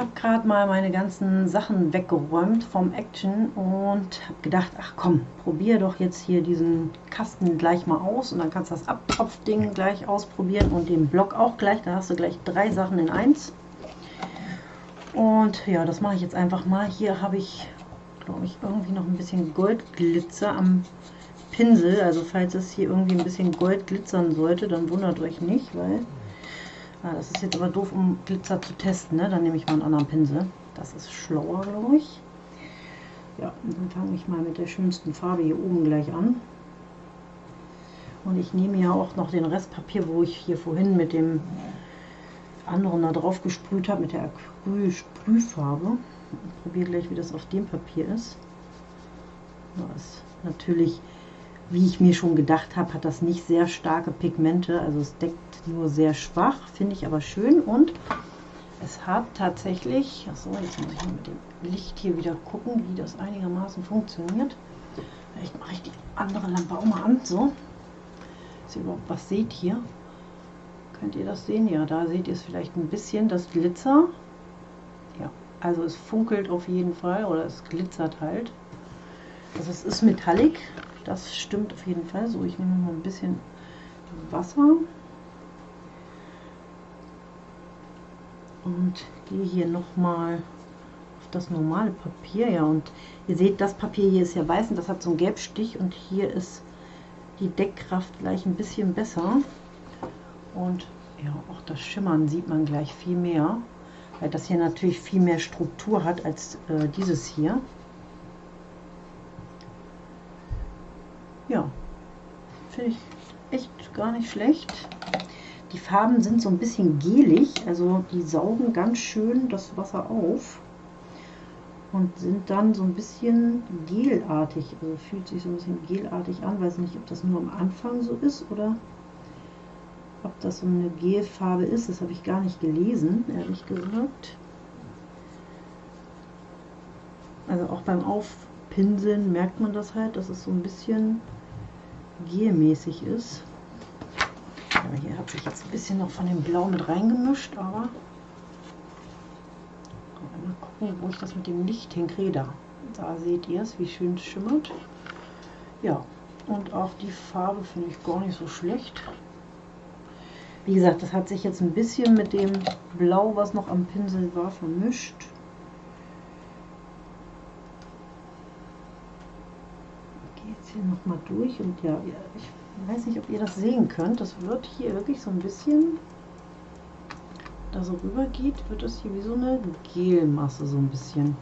habe gerade mal meine ganzen Sachen weggeräumt vom Action und habe gedacht, ach komm, probier doch jetzt hier diesen Kasten gleich mal aus und dann kannst du das Abtropfding gleich ausprobieren und den Block auch gleich. Da hast du gleich drei Sachen in eins. Und ja, das mache ich jetzt einfach mal. Hier habe ich, glaube ich, irgendwie noch ein bisschen Goldglitzer am Pinsel. Also falls es hier irgendwie ein bisschen Gold glitzern sollte, dann wundert euch nicht, weil Ah, das ist jetzt aber doof, um Glitzer zu testen. Ne? Dann nehme ich mal einen anderen Pinsel. Das ist schlauer, glaube ich. Ja, dann fange ich mal mit der schönsten Farbe hier oben gleich an. Und ich nehme ja auch noch den Restpapier, wo ich hier vorhin mit dem anderen da drauf gesprüht habe, mit der Acryl-Sprühfarbe. Probiere gleich, wie das auf dem Papier ist. Das ist natürlich wie ich mir schon gedacht habe, hat das nicht sehr starke Pigmente, also es deckt nur sehr schwach, finde ich aber schön und es hat tatsächlich, achso, jetzt muss ich mit dem Licht hier wieder gucken, wie das einigermaßen funktioniert. Vielleicht mache ich die andere Lampe auch mal an, so, dass ihr überhaupt was seht hier. Könnt ihr das sehen? Ja, da seht ihr es vielleicht ein bisschen, das Glitzer. Ja, also es funkelt auf jeden Fall oder es glitzert halt. Also es ist metallic, das stimmt auf jeden Fall. So, ich nehme mal ein bisschen Wasser. Und gehe hier nochmal auf das normale Papier. Ja, und ihr seht, das Papier hier ist ja weiß und das hat so einen Gelbstich. Und hier ist die Deckkraft gleich ein bisschen besser. Und ja, auch das Schimmern sieht man gleich viel mehr. Weil das hier natürlich viel mehr Struktur hat als äh, dieses hier. Ja, finde ich echt gar nicht schlecht. Die Farben sind so ein bisschen gelig, also die saugen ganz schön das Wasser auf und sind dann so ein bisschen gelartig. Also fühlt sich so ein bisschen gelartig an. Weiß nicht, ob das nur am Anfang so ist oder ob das so eine Gelfarbe ist. Das habe ich gar nicht gelesen, ehrlich gesagt. Also auch beim Aufpinseln merkt man das halt, dass es so ein bisschen gelmäßig ist. Aber hier hat sich jetzt ein bisschen noch von dem Blau mit reingemischt, aber mal gucken, wo ich das mit dem Licht hinkriege. Da, da seht ihr es, wie schön es schimmert. Ja, und auch die Farbe finde ich gar nicht so schlecht. Wie gesagt, das hat sich jetzt ein bisschen mit dem Blau, was noch am Pinsel war, vermischt. hier nochmal durch und ja, ich weiß nicht, ob ihr das sehen könnt. Das wird hier wirklich so ein bisschen, da so rüber geht, wird das hier wie so eine Gelmasse so ein bisschen.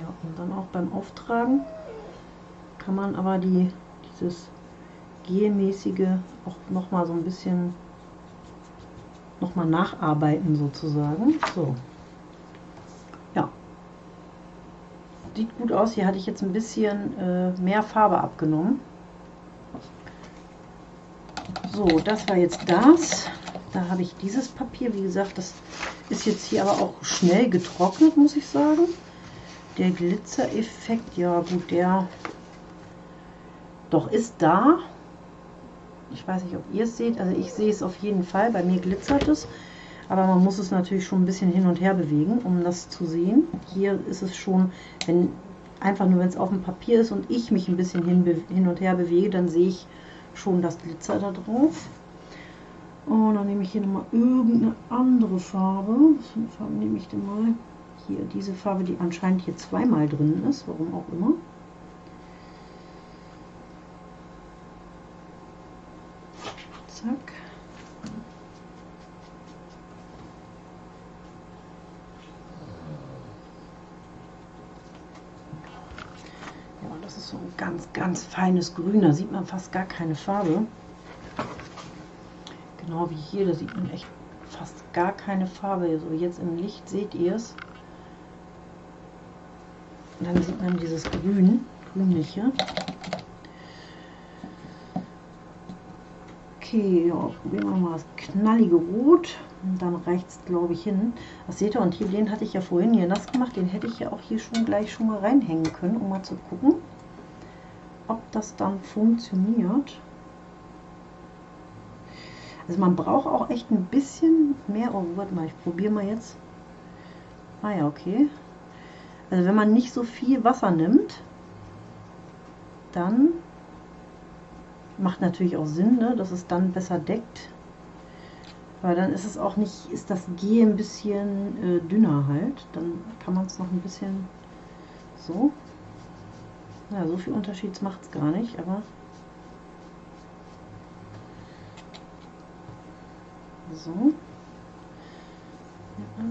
Ja, und dann auch beim Auftragen kann man aber die, dieses gelmäßige auch noch mal so ein bisschen nochmal nacharbeiten sozusagen. So. Ja. Sieht gut aus. Hier hatte ich jetzt ein bisschen äh, mehr Farbe abgenommen. So, das war jetzt das. Da habe ich dieses Papier. Wie gesagt, das ist jetzt hier aber auch schnell getrocknet, muss ich sagen. Der Glitzereffekt, ja gut, der doch ist da. Ich weiß nicht, ob ihr es seht. Also ich sehe es auf jeden Fall. Bei mir glitzert es. Aber man muss es natürlich schon ein bisschen hin und her bewegen, um das zu sehen. Hier ist es schon, wenn einfach nur wenn es auf dem Papier ist und ich mich ein bisschen hin, hin und her bewege, dann sehe ich schon das Glitzer da drauf. Und dann nehme ich hier nochmal irgendeine andere Farbe. Was für eine Farbe nehme ich denn mal? Hier, diese Farbe, die anscheinend hier zweimal drin ist, warum auch immer. Zack. Ja, das ist so ein ganz, ganz feines Grün. Da sieht man fast gar keine Farbe. Genau wie hier, da sieht man echt fast gar keine Farbe. So jetzt im Licht seht ihr es. Dann sieht man dieses Grün, grünliche. Okay, ja, probieren wir mal das knallige Rot. Und dann reicht es, glaube ich, hin. Das seht ihr, und hier, den hatte ich ja vorhin hier nass gemacht. Den hätte ich ja auch hier schon gleich schon mal reinhängen können, um mal zu gucken, ob das dann funktioniert. Also man braucht auch echt ein bisschen mehr. Oh, warte mal, ich probiere mal jetzt. Ah ja, okay. Also wenn man nicht so viel Wasser nimmt, dann macht natürlich auch Sinn, ne, dass es dann besser deckt. Weil dann ist es auch nicht, ist das G ein bisschen äh, dünner halt. Dann kann man es noch ein bisschen so. Ja, so viel Unterschied macht es gar nicht, aber so. Ja,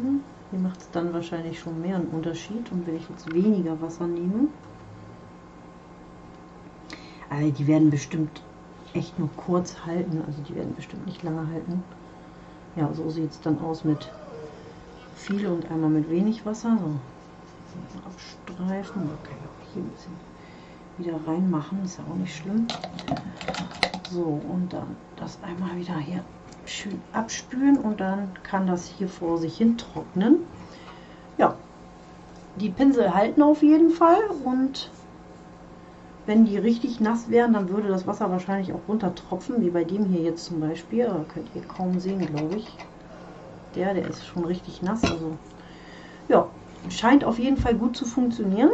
hier macht es dann wahrscheinlich schon mehr einen Unterschied. Und wenn ich jetzt weniger Wasser nehme, also die werden bestimmt echt nur kurz halten, also die werden bestimmt nicht lange halten. Ja, so sieht es dann aus mit viel und einmal mit wenig Wasser. So, abstreifen, auch hier ein bisschen wieder reinmachen, ist ja auch nicht schlimm. So, und dann das einmal wieder hier schön abspülen und dann kann das hier vor sich hin trocknen. Ja, die Pinsel halten auf jeden Fall und wenn die richtig nass wären, dann würde das Wasser wahrscheinlich auch runter tropfen, wie bei dem hier jetzt zum Beispiel. Da könnt ihr kaum sehen, glaube ich. Der, der ist schon richtig nass. Also ja, scheint auf jeden Fall gut zu funktionieren.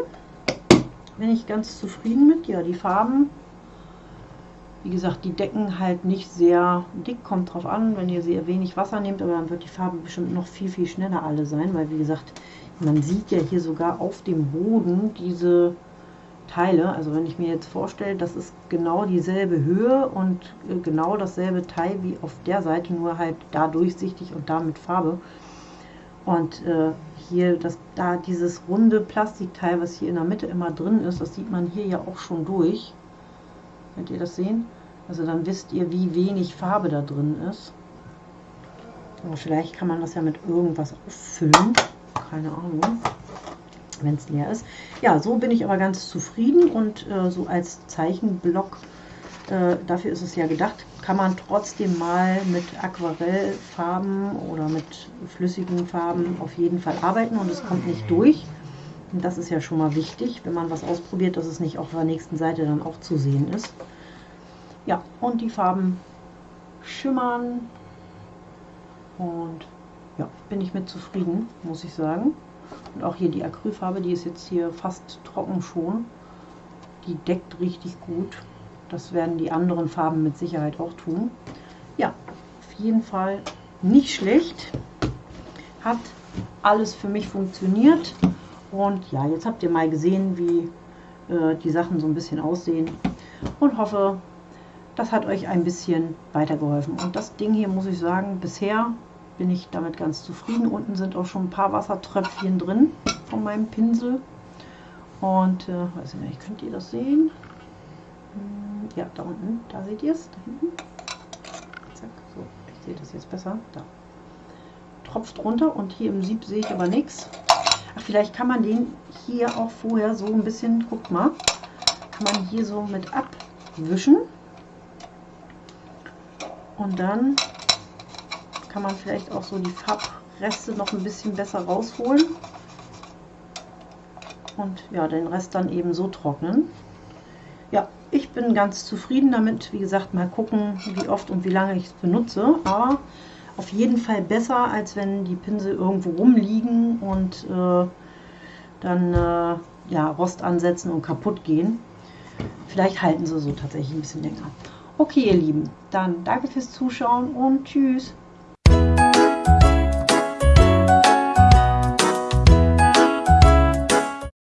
Bin ich ganz zufrieden mit. Ja, die Farben, wie gesagt, die decken halt nicht sehr dick. Kommt drauf an, wenn ihr sehr wenig Wasser nehmt, aber dann wird die Farbe bestimmt noch viel, viel schneller alle sein, weil wie gesagt, man sieht ja hier sogar auf dem Boden diese Teile. Also wenn ich mir jetzt vorstelle, das ist genau dieselbe Höhe und äh, genau dasselbe Teil wie auf der Seite, nur halt da durchsichtig und da mit Farbe. Und äh, hier das, da dieses runde Plastikteil, was hier in der Mitte immer drin ist, das sieht man hier ja auch schon durch. Könnt ihr das sehen? Also dann wisst ihr, wie wenig Farbe da drin ist. Aber vielleicht kann man das ja mit irgendwas auffüllen. Keine Ahnung wenn es leer ist. Ja, so bin ich aber ganz zufrieden und äh, so als Zeichenblock, äh, dafür ist es ja gedacht, kann man trotzdem mal mit Aquarellfarben oder mit flüssigen Farben auf jeden Fall arbeiten und es kommt nicht durch. Und das ist ja schon mal wichtig, wenn man was ausprobiert, dass es nicht auf der nächsten Seite dann auch zu sehen ist. Ja, und die Farben schimmern und ja, bin ich mit zufrieden, muss ich sagen. Und auch hier die Acrylfarbe, die ist jetzt hier fast trocken schon. Die deckt richtig gut. Das werden die anderen Farben mit Sicherheit auch tun. Ja, auf jeden Fall nicht schlecht. Hat alles für mich funktioniert. Und ja, jetzt habt ihr mal gesehen, wie äh, die Sachen so ein bisschen aussehen. Und hoffe, das hat euch ein bisschen weitergeholfen. Und das Ding hier, muss ich sagen, bisher bin ich damit ganz zufrieden. Unten sind auch schon ein paar Wassertröpfchen drin von meinem Pinsel. Und, äh, weiß ich nicht, könnt ihr das sehen? Hm, ja, da unten, da seht ihr es, da hinten. Zack, so, ich sehe das jetzt besser. Da. Tropft runter und hier im Sieb sehe ich aber nichts. Ach, vielleicht kann man den hier auch vorher so ein bisschen, guckt mal, kann man hier so mit abwischen. Und dann kann man vielleicht auch so die Farbreste noch ein bisschen besser rausholen. Und ja, den Rest dann eben so trocknen. Ja, ich bin ganz zufrieden damit. Wie gesagt, mal gucken, wie oft und wie lange ich es benutze. Aber auf jeden Fall besser, als wenn die Pinsel irgendwo rumliegen und äh, dann äh, ja, Rost ansetzen und kaputt gehen. Vielleicht halten sie so tatsächlich ein bisschen länger. Okay, ihr Lieben, dann danke fürs Zuschauen und tschüss.